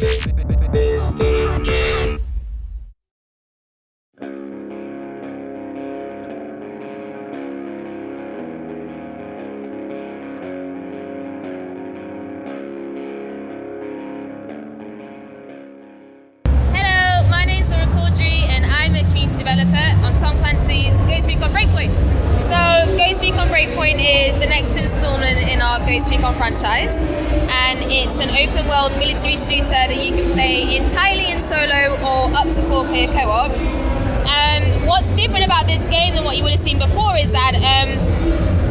Mistaken. Developer on Tom Clancy's Ghost Recon Breakpoint. So Ghost Recon Breakpoint is the next installment in our Ghost Recon franchise and it's an open world military shooter that you can play entirely in solo or up to four player co-op. Um, what's different about this game than what you would have seen before is that um,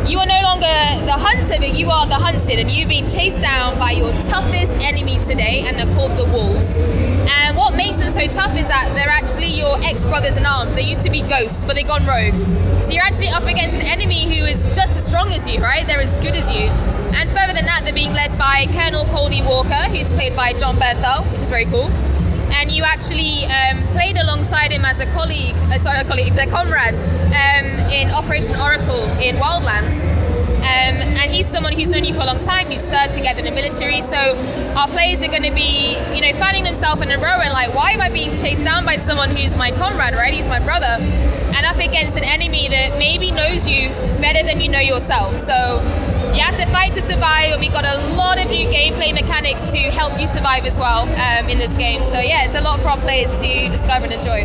you are no longer the hunter, but you are the hunted, and you've been chased down by your toughest enemy today, and they're called the Wolves. Them so tough is that they're actually your ex-brothers in arms. They used to be ghosts, but they've gone rogue. So you're actually up against an enemy who is just as strong as you, right? They're as good as you. And further than that, they're being led by Colonel Cody Walker, who's played by Jon Bernthal, which is very cool and you actually um, played alongside him as a colleague, uh, sorry, a colleague, a comrade um, in Operation Oracle in Wildlands. Um, and he's someone who's known you for a long time. You've served together in the military, so our players are going to be, you know, finding themselves in a row and like, why am I being chased down by someone who's my comrade, right? He's my brother, and up against an enemy that maybe knows you better than you know yourself. So you have to fight to survive, and we've got a lot of new gameplay mechanics to help you survive as well um, in this game. So yeah, it's a lot for our players to discover and enjoy.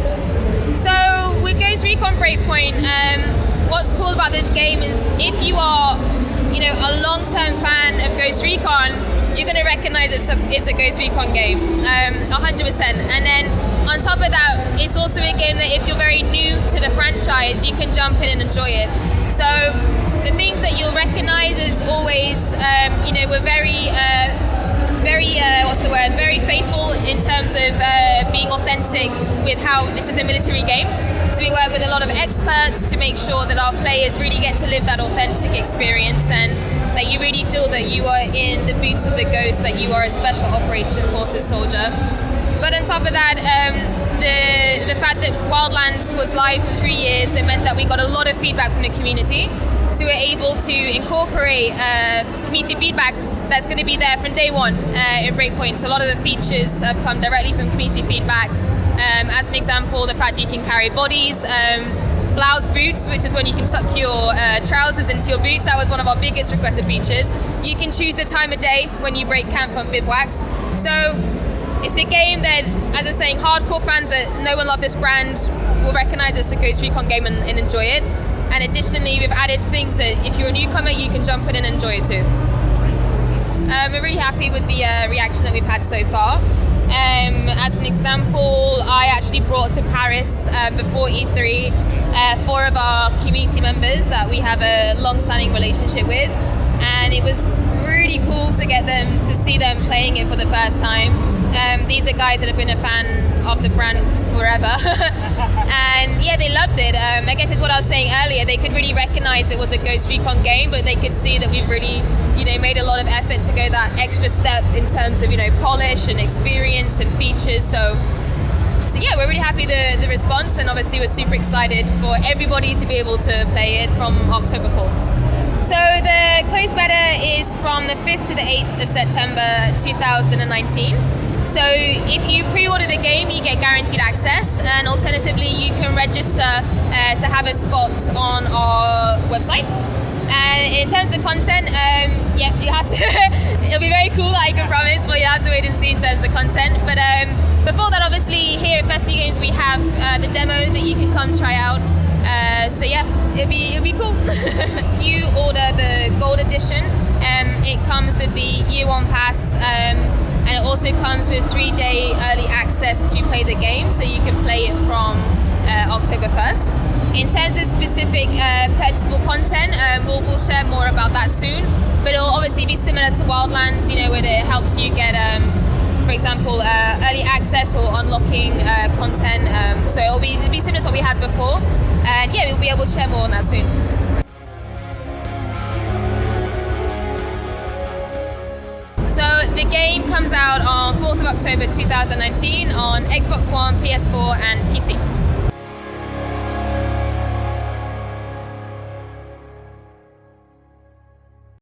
So with Ghost Recon Breakpoint, um, what's cool about this game is if you are, you know, a long-term fan of Ghost Recon, you're going to recognize it's a, it's a Ghost Recon game, um, 100%. And then on top of that, it's also a game that if you're very new to the franchise, you can jump in and enjoy it. So the things that you'll recognize is always, um, you know, we're very, uh, very, uh, what's the word, very faithful in terms of uh, being authentic with how this is a military game. So we work with a lot of experts to make sure that our players really get to live that authentic experience and that you really feel that you are in the boots of the ghost, that you are a special operation forces soldier. But on top of that, um, the, the fact that Wildlands was live for three years, it meant that we got a lot of feedback from the community. So we're able to incorporate uh, community feedback that's going to be there from day one uh, in Breakpoint. So a lot of the features have come directly from community feedback. Um, as an example, the fact you can carry bodies, um, blouse boots, which is when you can tuck your uh, trousers into your boots. That was one of our biggest requested features. You can choose the time of day when you break camp on bivouacs. So it's a game that, as I'm saying, hardcore fans that know and love this brand will recognize it's a Ghost Recon game and, and enjoy it. And additionally, we've added things that if you're a newcomer, you can jump in and enjoy it too. Um, we're really happy with the uh, reaction that we've had so far. Um, as an example, I actually brought to Paris uh, before E3 uh, four of our community members that we have a long-standing relationship with, and it was really cool to get them to see them playing it for the first time. Um, these are guys that have been a fan of the brand forever. and yeah, they loved it. Um, I guess it's what I was saying earlier. They could really recognize it was a Ghost Recon game, but they could see that we've really, you know, made a lot of effort to go that extra step in terms of, you know, polish and experience and features. So, so yeah, we're really happy the the response, and obviously we're super excited for everybody to be able to play it from October 4th. So the closed beta is from the 5th to the 8th of September 2019. So if you pre-order the game, you get guaranteed access, and alternatively, you can register uh, to have a spot on our website. And in terms of the content, um, yeah, you have to. it'll be very cool, I can promise, but you have to wait and see in terms of the content. But um, before that, obviously, here at Festy Games, we have uh, the demo that you can come try out. Uh, so yeah, it'll be it'll be cool. if you order the gold edition, um, it comes with the year one pass. Um, and it also comes with three day early access to play the game, so you can play it from uh, October 1st. In terms of specific uh, purchasable content, um, we'll, we'll share more about that soon, but it'll obviously be similar to Wildlands, you know, where it helps you get, um, for example, uh, early access or unlocking uh, content. Um, so it'll be, it'll be similar to what we had before, and yeah, we'll be able to share more on that soon. So the game comes out on 4th of October 2019 on Xbox One, PS4 and PC.